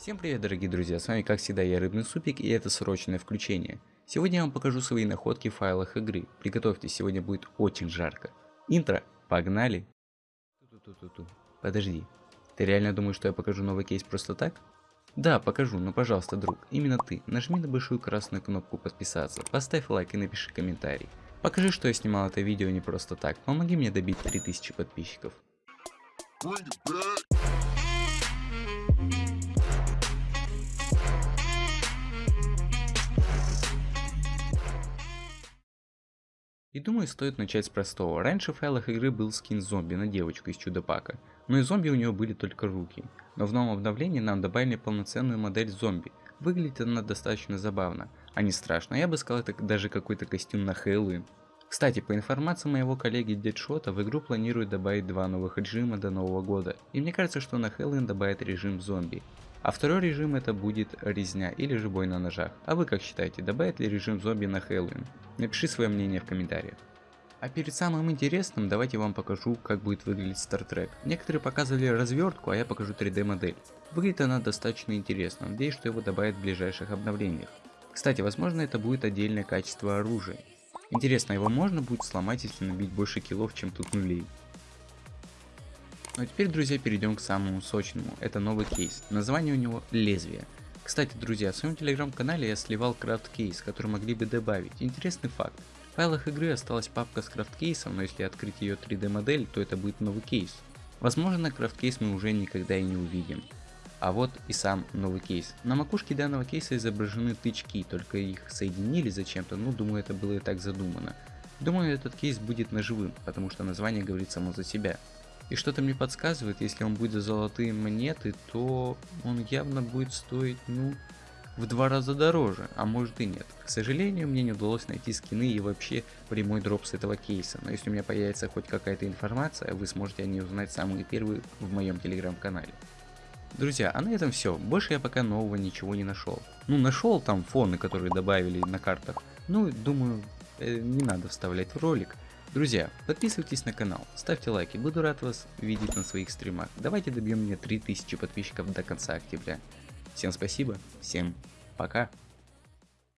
Всем привет дорогие друзья, с вами как всегда я Рыбный Супик и это срочное включение. Сегодня я вам покажу свои находки в файлах игры, приготовьтесь, сегодня будет очень жарко. Интро, погнали! Подожди, ты реально думаешь, что я покажу новый кейс просто так? Да, покажу, но пожалуйста, друг, именно ты, нажми на большую красную кнопку подписаться, поставь лайк и напиши комментарий. Покажи, что я снимал это видео не просто так, помоги мне добить 3000 подписчиков. И думаю, стоит начать с простого. Раньше в файлах игры был скин зомби на девочку из Чудо-Пака, но и зомби у него были только руки. Но в новом обновлении нам добавили полноценную модель зомби. Выглядит она достаточно забавно, а не страшно, я бы сказал это даже какой-то костюм на Хэллоуин. Кстати, по информации моего коллеги Дедшота, в игру планируют добавить два новых режима до нового года, и мне кажется, что на Хэллоуин добавят режим зомби. А второй режим это будет резня или же бой на ножах. А вы как считаете, добавит ли режим зомби на Хэллоуин? Напиши свое мнение в комментариях. А перед самым интересным давайте вам покажу, как будет выглядеть Star Trek. Некоторые показывали развертку, а я покажу 3D модель. Выглядит она достаточно интересно, надеюсь, что его добавят в ближайших обновлениях. Кстати, возможно это будет отдельное качество оружия. Интересно, его можно будет сломать, если набить больше киллов, чем тут нулей. Ну а теперь, друзья, перейдем к самому сочному. Это новый кейс. Название у него Лезвие. Кстати, друзья, в своем телеграм-канале я сливал крафт кейс, который могли бы добавить. Интересный факт. В файлах игры осталась папка с крафт кейсом, но если открыть ее 3D модель, то это будет новый кейс. Возможно, крафт кейс мы уже никогда и не увидим. А вот и сам новый кейс. На макушке данного кейса изображены тычки, только их соединили зачем-то, ну думаю это было и так задумано. Думаю этот кейс будет наживым, потому что название говорит само за себя. И что-то мне подсказывает, если он будет за золотые монеты, то он явно будет стоить, ну, в два раза дороже, а может и нет. К сожалению, мне не удалось найти скины и вообще прямой дроп с этого кейса, но если у меня появится хоть какая-то информация, вы сможете о ней узнать самые первые в моем телеграм-канале. Друзья, а на этом все, больше я пока нового ничего не нашел. Ну, нашел там фоны, которые добавили на картах, ну, думаю, э, не надо вставлять в ролик. Друзья, подписывайтесь на канал, ставьте лайки, буду рад вас видеть на своих стримах. Давайте добьем мне 3000 подписчиков до конца октября. Всем спасибо, всем пока.